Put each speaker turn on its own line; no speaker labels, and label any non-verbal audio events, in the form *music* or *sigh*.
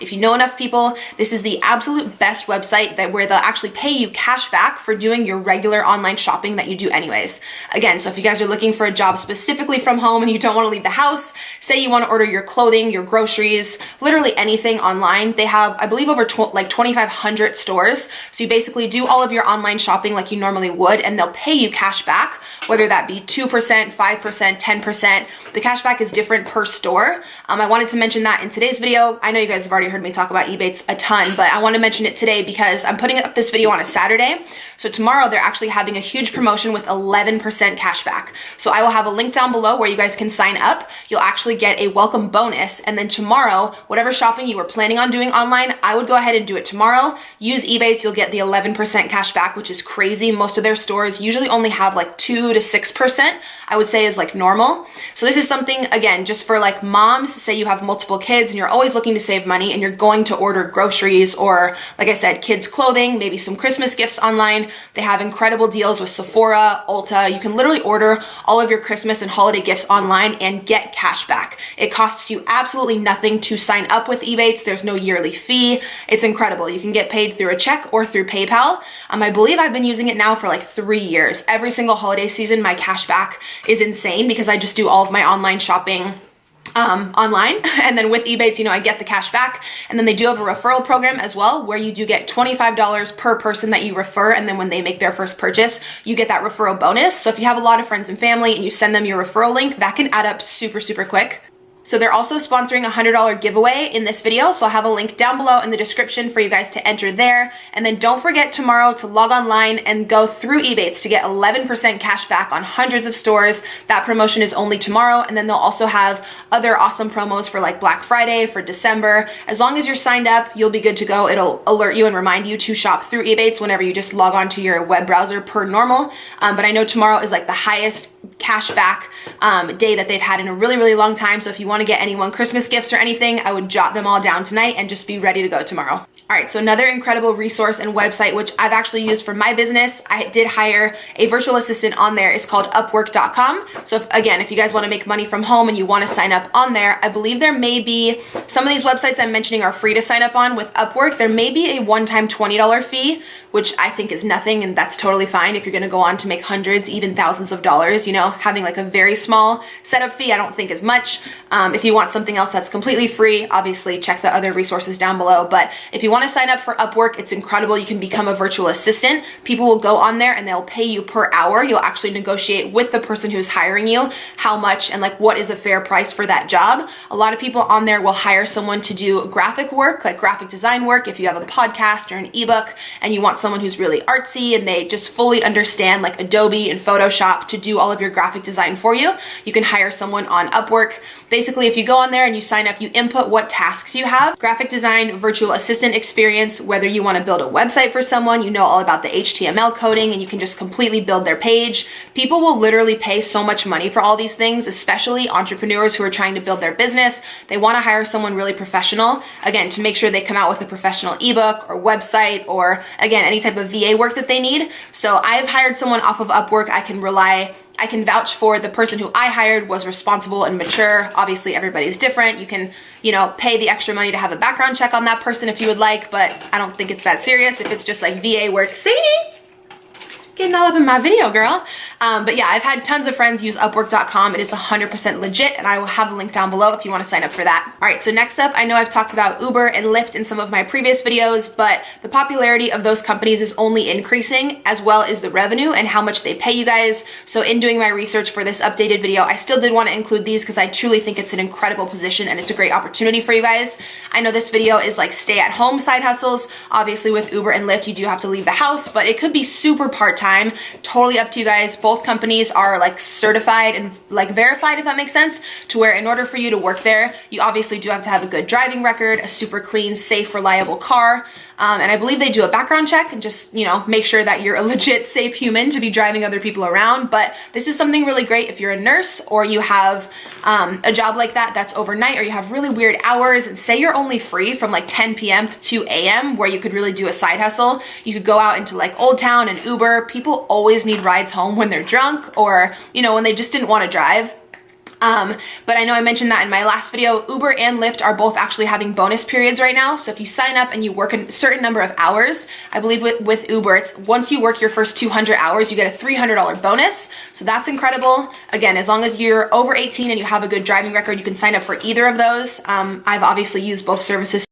If you know enough people, this is the absolute best website that where they'll actually pay you cash back for doing your regular online shopping that you do anyways. Again, so if you guys are looking for a job specifically from home and you don't want to leave the house, say you want to order your clothing, your groceries, literally anything online, they have, I believe, over tw like 2,500 stores. So you basically do all of your online shopping like you normally would, and they'll pay you cash back, whether that be 2%, 5%, 10%. The cash back is different per store. Um, I wanted to mention that in today's video. I know you guys have already heard me talk about Ebates a ton, but I want to mention it today because I'm putting up this video on a Saturday. So tomorrow they're actually having a huge promotion with 11% cashback. So I will have a link down below where you guys can sign up. You'll actually get a welcome bonus. And then tomorrow, whatever shopping you were planning on doing online, I would go ahead and do it tomorrow. Use Ebates, you'll get the 11% cashback, which is crazy. Most of their stores usually only have like two to 6%, I would say is like normal. So this is something, again, just for like moms, say you have multiple kids and you're always looking to save money and you're going to order groceries or like I said, kids clothing, maybe some Christmas gifts online. They have incredible deals with Sephora, Ulta. You can literally order all of your Christmas and holiday gifts online and get cash back. It costs you absolutely nothing to sign up with Ebates. There's no yearly fee. It's incredible. You can get paid through a check or through PayPal. Um, I believe I've been using it now for like three years. Every single holiday season, my cash back is insane because I just do all of my online shopping um, online. *laughs* And then with Ebates, you know, I get the cash back. And then they do have a referral program as well, where you do get $25 per person that you refer. And then when they make their first purchase, you get that referral bonus. So if you have a lot of friends and family and you send them your referral link, that can add up super, super quick. So they're also sponsoring a $100 giveaway in this video. So I'll have a link down below in the description for you guys to enter there. And then don't forget tomorrow to log online and go through Ebates to get 11% cash back on hundreds of stores. That promotion is only tomorrow. And then they'll also have other awesome promos for like Black Friday, for December. As long as you're signed up, you'll be good to go. It'll alert you and remind you to shop through Ebates whenever you just log on to your web browser per normal. Um, but I know tomorrow is like the highest cash back um, day that they've had in a really, really long time. So if you want to get anyone Christmas gifts or anything, I would jot them all down tonight and just be ready to go tomorrow. All right, so another incredible resource and website, which I've actually used for my business. I did hire a virtual assistant on there. It's called upwork.com. So if, again, if you guys wanna make money from home and you wanna sign up on there, I believe there may be, some of these websites I'm mentioning are free to sign up on with Upwork. There may be a one-time $20 fee, which I think is nothing and that's totally fine if you're gonna go on to make hundreds, even thousands of dollars, you know, having like a very small setup fee I don't think is much. Um, if you want something else that's completely free, obviously check the other resources down below. But if you want to sign up for Upwork, it's incredible. You can become a virtual assistant. People will go on there and they'll pay you per hour. You'll actually negotiate with the person who's hiring you how much and like what is a fair price for that job. A lot of people on there will hire someone to do graphic work, like graphic design work. If you have a podcast or an ebook and you want someone who's really artsy and they just fully understand like Adobe and Photoshop to do all of your graphic design for you, you can hire someone on Upwork. Basically, if you go on there and you sign up, you input what tasks you have, graphic design, virtual assistant experience, whether you wanna build a website for someone, you know all about the HTML coding and you can just completely build their page. People will literally pay so much money for all these things, especially entrepreneurs who are trying to build their business. They wanna hire someone really professional, again, to make sure they come out with a professional ebook or website or again, any type of VA work that they need. So I've hired someone off of Upwork. I can rely I can vouch for the person who I hired was responsible and mature. Obviously, everybody's different. You can, you know, pay the extra money to have a background check on that person if you would like, but I don't think it's that serious if it's just like VA work. See? Getting all up in my video, girl. Um, but yeah, I've had tons of friends use Upwork.com. It is 100% legit, and I will have a link down below if you want to sign up for that. All right, so next up, I know I've talked about Uber and Lyft in some of my previous videos, but the popularity of those companies is only increasing, as well as the revenue and how much they pay you guys. So in doing my research for this updated video, I still did want to include these because I truly think it's an incredible position and it's a great opportunity for you guys. I know this video is like stay at home side hustles. Obviously with Uber and Lyft, you do have to leave the house, but it could be super part-time time. Totally up to you guys. Both companies are like certified and like verified, if that makes sense, to where in order for you to work there, you obviously do have to have a good driving record, a super clean, safe, reliable car. Um, and I believe they do a background check and just, you know, make sure that you're a *laughs* legit safe human to be driving other people around. But this is something really great if you're a nurse or you have um, a job like that that's overnight or you have really weird hours and say you're only free from like 10 p.m. to 2 a.m. where you could really do a side hustle. You could go out into like Old Town and Uber. People always need rides home when they're drunk or, you know, when they just didn't want to drive. Um, but I know I mentioned that in my last video, Uber and Lyft are both actually having bonus periods right now. So if you sign up and you work a certain number of hours, I believe with, with Uber, it's once you work your first 200 hours, you get a $300 bonus. So that's incredible. Again, as long as you're over 18 and you have a good driving record, you can sign up for either of those. Um, I've obviously used both services